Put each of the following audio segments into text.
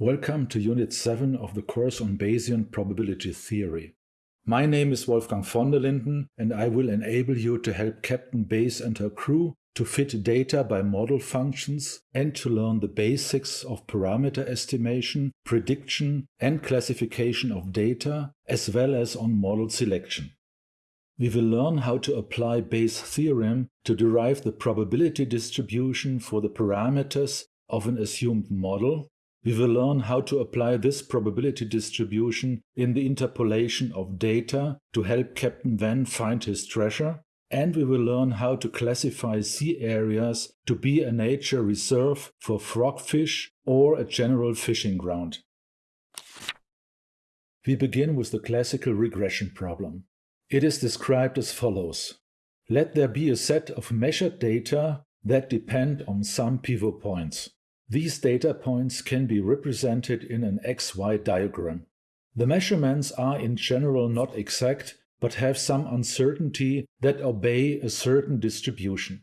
Welcome to Unit 7 of the course on Bayesian probability theory. My name is Wolfgang von der Linden and I will enable you to help Captain Bayes and her crew to fit data by model functions and to learn the basics of parameter estimation, prediction and classification of data as well as on model selection. We will learn how to apply Bayes' theorem to derive the probability distribution for the parameters of an assumed model. We will learn how to apply this probability distribution in the interpolation of data to help Captain Van find his treasure. And we will learn how to classify sea areas to be a nature reserve for frogfish or a general fishing ground. We begin with the classical regression problem. It is described as follows. Let there be a set of measured data that depend on some pivot points. These data points can be represented in an XY diagram. The measurements are in general not exact, but have some uncertainty that obey a certain distribution.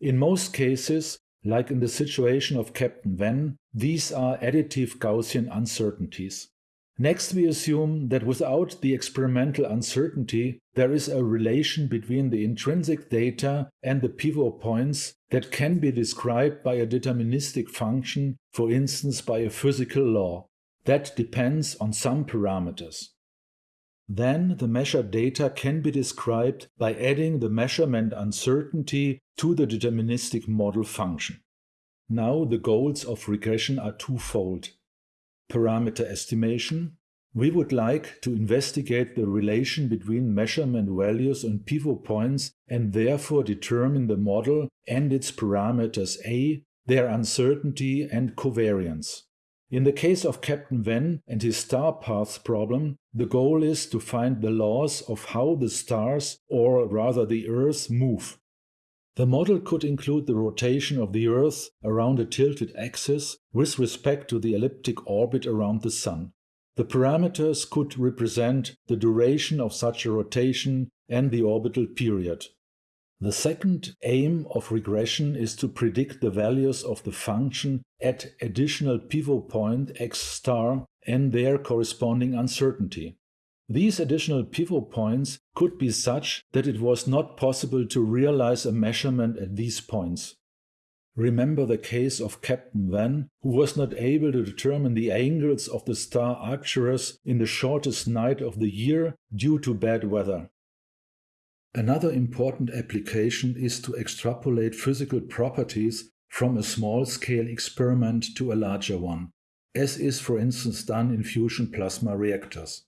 In most cases, like in the situation of Captain Van, these are additive Gaussian uncertainties. Next, we assume that without the experimental uncertainty, there is a relation between the intrinsic data and the pivot points that can be described by a deterministic function, for instance by a physical law, that depends on some parameters. Then the measured data can be described by adding the measurement uncertainty to the deterministic model function. Now the goals of regression are twofold parameter estimation, we would like to investigate the relation between measurement values and pivot points and therefore determine the model and its parameters A, their uncertainty and covariance. In the case of Captain Van and his star paths problem, the goal is to find the laws of how the stars, or rather the Earth, move. The model could include the rotation of the Earth around a tilted axis with respect to the elliptic orbit around the Sun. The parameters could represent the duration of such a rotation and the orbital period. The second aim of regression is to predict the values of the function at additional pivot point x star and their corresponding uncertainty. These additional pivot points could be such that it was not possible to realize a measurement at these points. Remember the case of Captain Van, who was not able to determine the angles of the star Arcturus in the shortest night of the year due to bad weather. Another important application is to extrapolate physical properties from a small-scale experiment to a larger one, as is for instance done in fusion plasma reactors.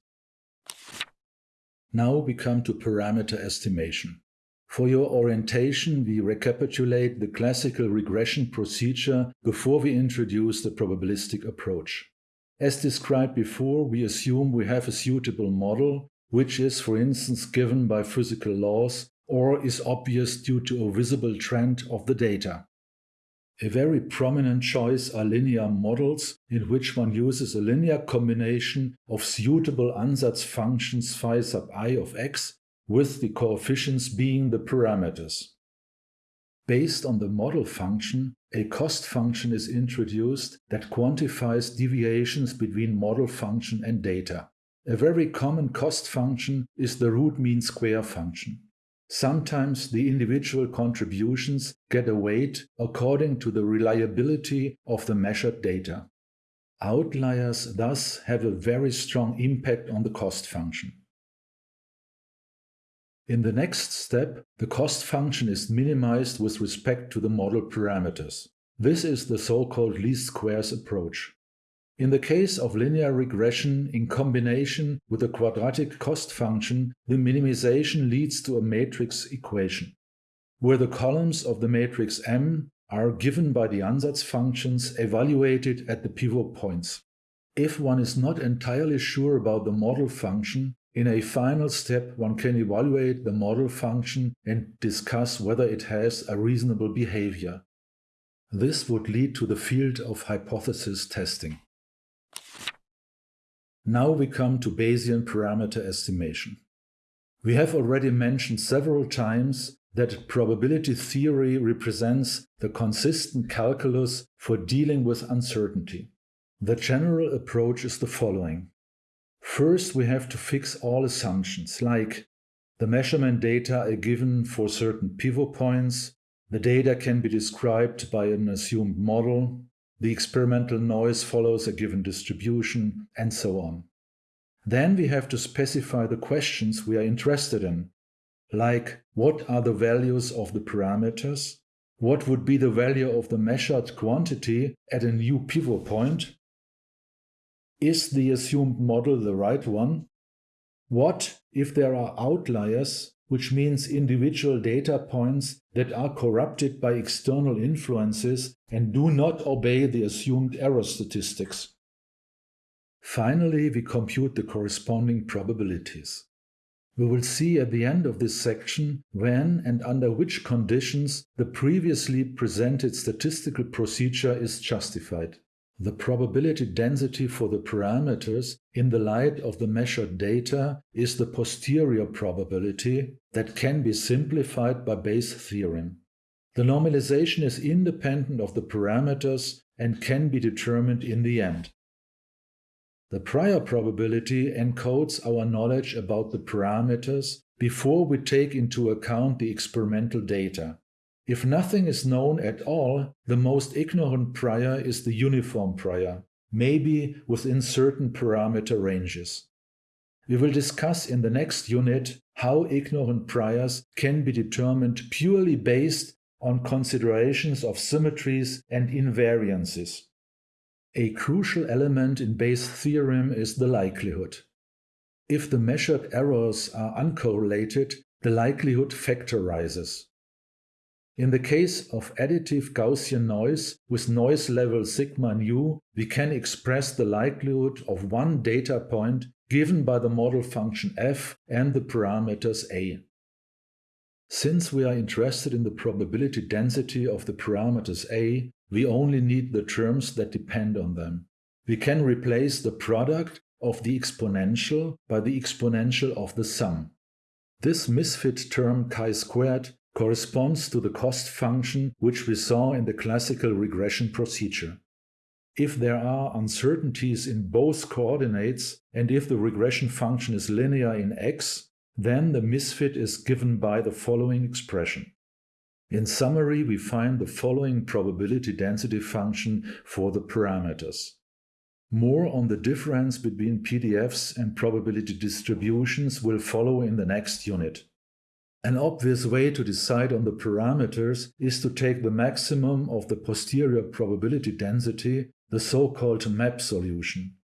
Now we come to parameter estimation. For your orientation, we recapitulate the classical regression procedure before we introduce the probabilistic approach. As described before, we assume we have a suitable model, which is, for instance, given by physical laws or is obvious due to a visible trend of the data. A very prominent choice are linear models in which one uses a linear combination of suitable ansatz functions phi sub i of x with the coefficients being the parameters. Based on the model function, a cost function is introduced that quantifies deviations between model function and data. A very common cost function is the root mean square function. Sometimes the individual contributions get a weight according to the reliability of the measured data. Outliers thus have a very strong impact on the cost function. In the next step, the cost function is minimized with respect to the model parameters. This is the so-called least squares approach. In the case of linear regression in combination with a quadratic cost function, the minimization leads to a matrix equation, where the columns of the matrix M are given by the ansatz functions evaluated at the pivot points. If one is not entirely sure about the model function, in a final step one can evaluate the model function and discuss whether it has a reasonable behavior. This would lead to the field of hypothesis testing. Now we come to Bayesian parameter estimation. We have already mentioned several times that probability theory represents the consistent calculus for dealing with uncertainty. The general approach is the following. First, we have to fix all assumptions, like the measurement data are given for certain pivot points, the data can be described by an assumed model, the experimental noise follows a given distribution, and so on. Then we have to specify the questions we are interested in, like what are the values of the parameters, what would be the value of the measured quantity at a new pivot point, is the assumed model the right one? What if there are outliers, which means individual data points that are corrupted by external influences and do not obey the assumed error statistics? Finally, we compute the corresponding probabilities. We will see at the end of this section when and under which conditions the previously presented statistical procedure is justified. The probability density for the parameters in the light of the measured data is the posterior probability that can be simplified by Bayes' theorem. The normalization is independent of the parameters and can be determined in the end. The prior probability encodes our knowledge about the parameters before we take into account the experimental data. If nothing is known at all, the most ignorant prior is the uniform prior, maybe within certain parameter ranges. We will discuss in the next unit how ignorant priors can be determined purely based on considerations of symmetries and invariances. A crucial element in Bayes' theorem is the likelihood. If the measured errors are uncorrelated, the likelihood factorizes. In the case of additive Gaussian noise with noise level sigma nu, we can express the likelihood of one data point given by the model function f and the parameters a. Since we are interested in the probability density of the parameters a, we only need the terms that depend on them. We can replace the product of the exponential by the exponential of the sum. This misfit term chi-squared corresponds to the cost function which we saw in the classical regression procedure. If there are uncertainties in both coordinates and if the regression function is linear in x, then the misfit is given by the following expression. In summary, we find the following probability density function for the parameters. More on the difference between PDFs and probability distributions will follow in the next unit. An obvious way to decide on the parameters is to take the maximum of the posterior probability density, the so-called map solution.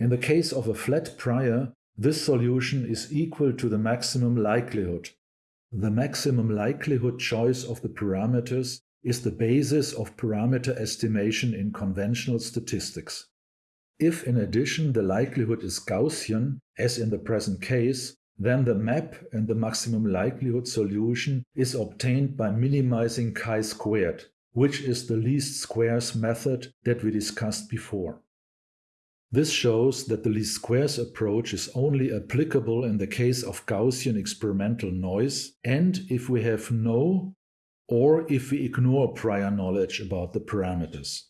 In the case of a flat prior, this solution is equal to the maximum likelihood. The maximum likelihood choice of the parameters is the basis of parameter estimation in conventional statistics. If in addition the likelihood is Gaussian, as in the present case, then the map and the maximum likelihood solution is obtained by minimizing chi-squared, which is the least squares method that we discussed before. This shows that the least squares approach is only applicable in the case of Gaussian experimental noise and if we have no or if we ignore prior knowledge about the parameters.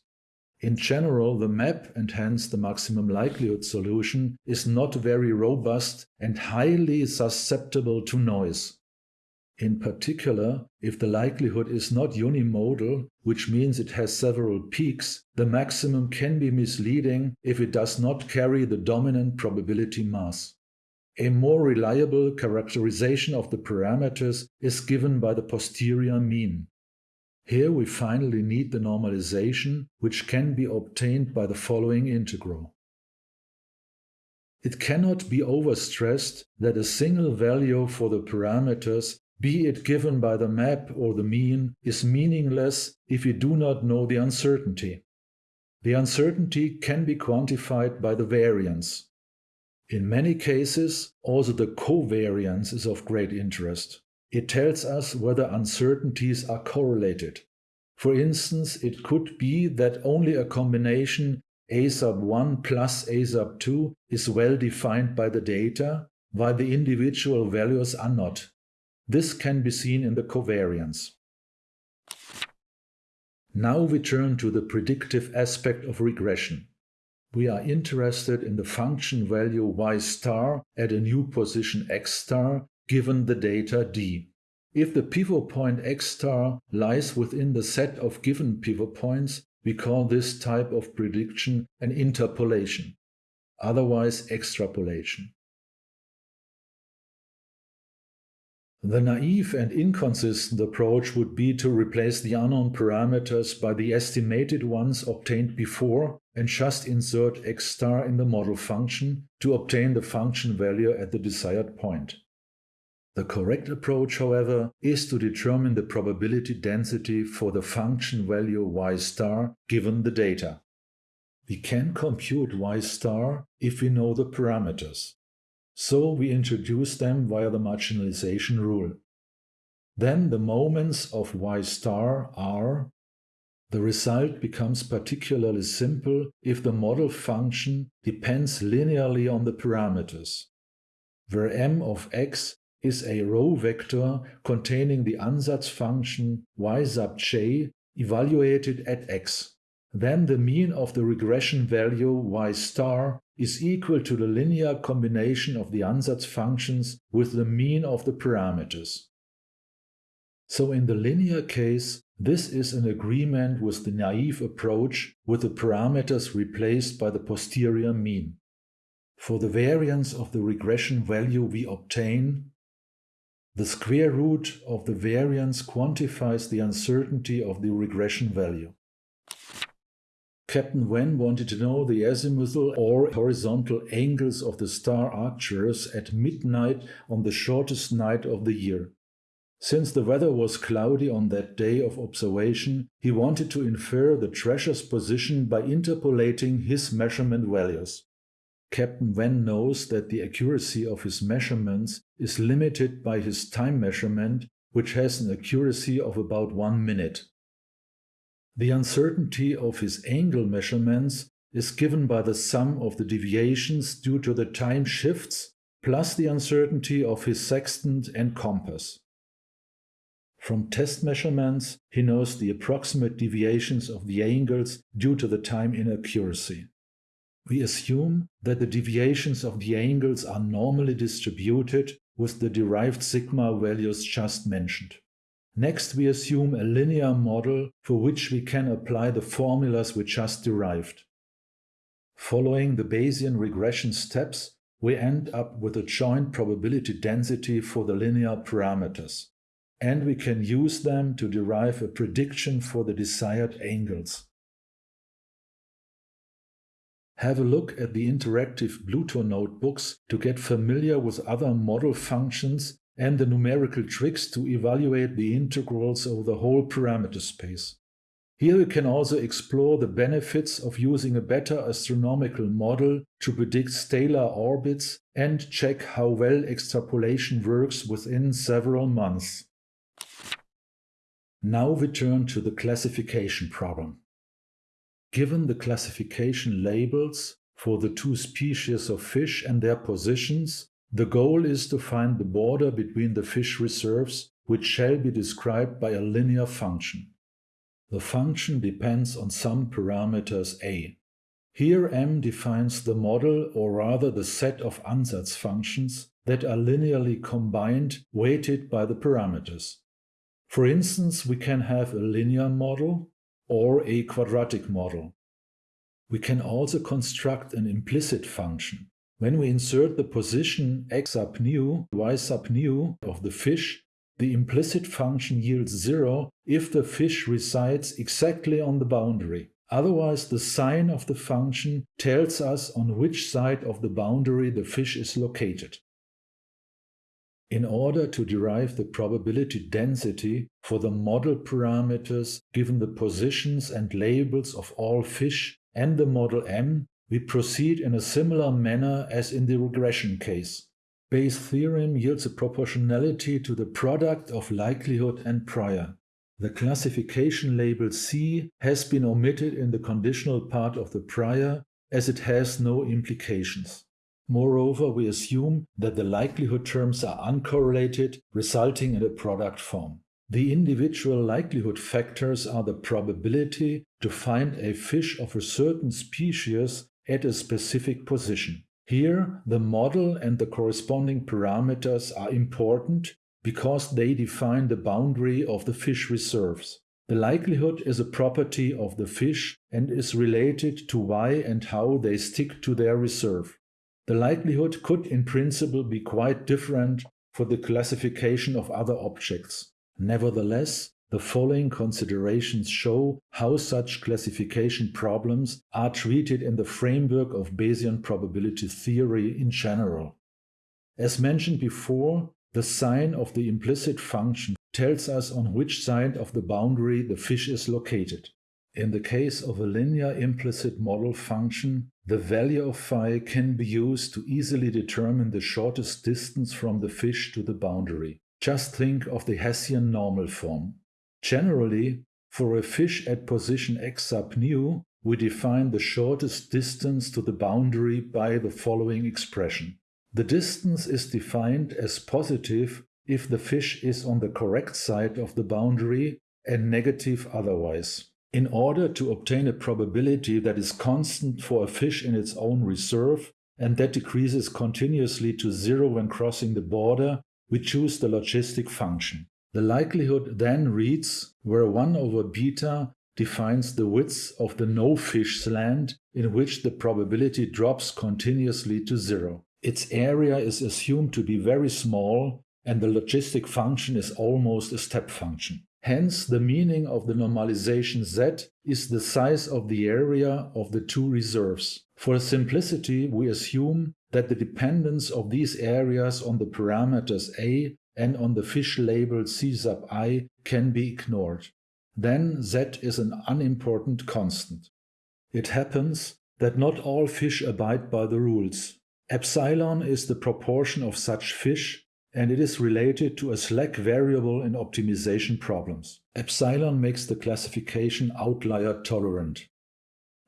In general, the map and hence the maximum likelihood solution is not very robust and highly susceptible to noise. In particular, if the likelihood is not unimodal, which means it has several peaks, the maximum can be misleading if it does not carry the dominant probability mass. A more reliable characterization of the parameters is given by the posterior mean. Here we finally need the normalization, which can be obtained by the following integral. It cannot be overstressed that a single value for the parameters, be it given by the map or the mean, is meaningless if we do not know the uncertainty. The uncertainty can be quantified by the variance. In many cases, also the covariance is of great interest. It tells us whether uncertainties are correlated. For instance, it could be that only a combination a sub 1 plus a sub 2 is well defined by the data, while the individual values are not. This can be seen in the covariance. Now we turn to the predictive aspect of regression. we are interested in the function value y star at a new position x star given the data d. If the pivot point x star lies within the set of given pivot points, we call this type of prediction an interpolation, otherwise extrapolation. The naive and inconsistent approach would be to replace the unknown parameters by the estimated ones obtained before and just insert x star in the model function to obtain the function value at the desired point. The correct approach, however, is to determine the probability density for the function value y star given the data. We can compute y star if we know the parameters. So we introduce them via the marginalization rule. Then the moments of y star are the result becomes particularly simple if the model function depends linearly on the parameters, where m of x is a row vector containing the ansatz function y sub j evaluated at x. Then the mean of the regression value y star is equal to the linear combination of the ansatz functions with the mean of the parameters. So in the linear case, this is an agreement with the naive approach with the parameters replaced by the posterior mean. For the variance of the regression value we obtain, the square root of the variance quantifies the uncertainty of the regression value. Captain Wen wanted to know the azimuthal or horizontal angles of the star Arcturus at midnight on the shortest night of the year. Since the weather was cloudy on that day of observation, he wanted to infer the treasure's position by interpolating his measurement values. Captain Venn knows that the accuracy of his measurements is limited by his time measurement, which has an accuracy of about one minute. The uncertainty of his angle measurements is given by the sum of the deviations due to the time shifts plus the uncertainty of his sextant and compass. From test measurements, he knows the approximate deviations of the angles due to the time inaccuracy. We assume that the deviations of the angles are normally distributed with the derived sigma values just mentioned. Next, we assume a linear model for which we can apply the formulas we just derived. Following the Bayesian regression steps, we end up with a joint probability density for the linear parameters, and we can use them to derive a prediction for the desired angles. Have a look at the interactive Pluto notebooks to get familiar with other model functions and the numerical tricks to evaluate the integrals over the whole parameter space. Here you can also explore the benefits of using a better astronomical model to predict stellar orbits and check how well extrapolation works within several months. Now we turn to the classification problem. Given the classification labels for the two species of fish and their positions, the goal is to find the border between the fish reserves, which shall be described by a linear function. The function depends on some parameters a. Here m defines the model or rather the set of ansatz functions that are linearly combined weighted by the parameters. For instance, we can have a linear model or a quadratic model. We can also construct an implicit function. When we insert the position x sub nu, y sub nu of the fish, the implicit function yields zero if the fish resides exactly on the boundary. Otherwise, the sign of the function tells us on which side of the boundary the fish is located. In order to derive the probability density for the model parameters given the positions and labels of all fish and the model M, we proceed in a similar manner as in the regression case. Bayes' theorem yields a proportionality to the product of likelihood and prior. The classification label C has been omitted in the conditional part of the prior as it has no implications. Moreover, we assume that the likelihood terms are uncorrelated, resulting in a product form. The individual likelihood factors are the probability to find a fish of a certain species at a specific position. Here, the model and the corresponding parameters are important because they define the boundary of the fish reserves. The likelihood is a property of the fish and is related to why and how they stick to their reserve. The likelihood could in principle be quite different for the classification of other objects. Nevertheless, the following considerations show how such classification problems are treated in the framework of Bayesian probability theory in general. As mentioned before, the sign of the implicit function tells us on which side of the boundary the fish is located. In the case of a linear implicit model function, the value of phi can be used to easily determine the shortest distance from the fish to the boundary. Just think of the Hessian normal form. Generally, for a fish at position x sub nu, we define the shortest distance to the boundary by the following expression. The distance is defined as positive if the fish is on the correct side of the boundary and negative otherwise. In order to obtain a probability that is constant for a fish in its own reserve and that decreases continuously to zero when crossing the border, we choose the logistic function. The likelihood then reads where 1 over beta defines the width of the no-fish slant in which the probability drops continuously to zero. Its area is assumed to be very small and the logistic function is almost a step function. Hence, the meaning of the normalization z is the size of the area of the two reserves. For simplicity, we assume that the dependence of these areas on the parameters a and on the fish label C sub i can be ignored. Then z is an unimportant constant. It happens that not all fish abide by the rules. Epsilon is the proportion of such fish and it is related to a slack variable in optimization problems. Epsilon makes the classification outlier tolerant.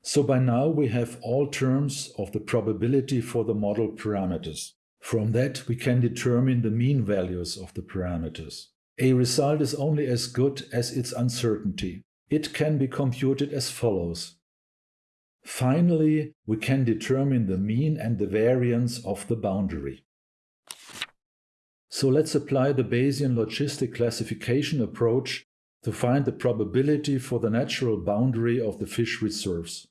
So by now we have all terms of the probability for the model parameters. From that, we can determine the mean values of the parameters. A result is only as good as its uncertainty. It can be computed as follows. Finally, we can determine the mean and the variance of the boundary. So let's apply the Bayesian logistic classification approach to find the probability for the natural boundary of the fish reserves.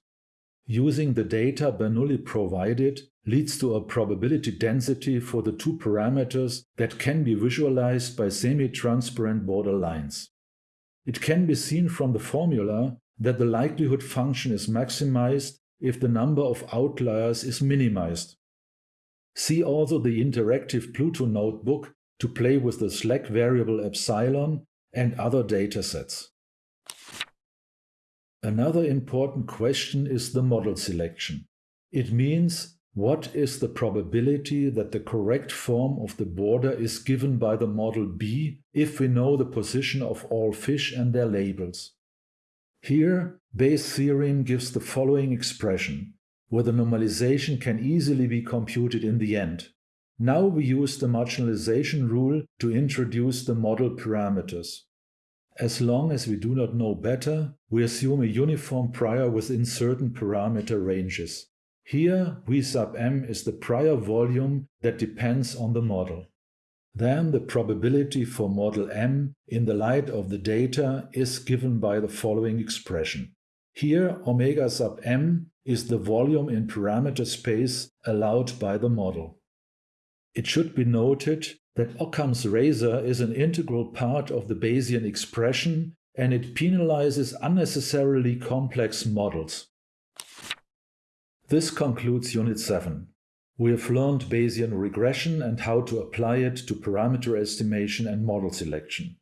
Using the data Bernoulli provided, leads to a probability density for the two parameters that can be visualized by semi-transparent border lines. It can be seen from the formula that the likelihood function is maximized if the number of outliers is minimized. See also the interactive Pluto notebook to play with the slack variable epsilon and other datasets. Another important question is the model selection. It means what is the probability that the correct form of the border is given by the model B if we know the position of all fish and their labels? Here, Bayes' theorem gives the following expression, where the normalization can easily be computed in the end. Now we use the marginalization rule to introduce the model parameters. As long as we do not know better, we assume a uniform prior within certain parameter ranges. Here, V sub m is the prior volume that depends on the model. Then the probability for model m in the light of the data is given by the following expression. Here, omega sub m is the volume in parameter space allowed by the model. It should be noted that Occam's razor is an integral part of the Bayesian expression and it penalizes unnecessarily complex models. This concludes Unit 7. We have learned Bayesian regression and how to apply it to parameter estimation and model selection.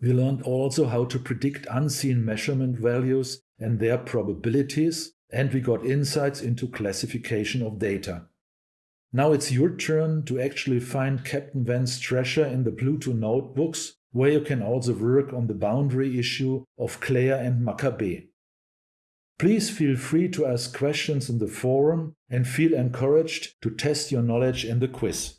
We learned also how to predict unseen measurement values and their probabilities, and we got insights into classification of data. Now it's your turn to actually find Captain Van's treasure in the Pluto notebooks, where you can also work on the boundary issue of Claire and Maccabee. Please feel free to ask questions in the forum and feel encouraged to test your knowledge in the quiz.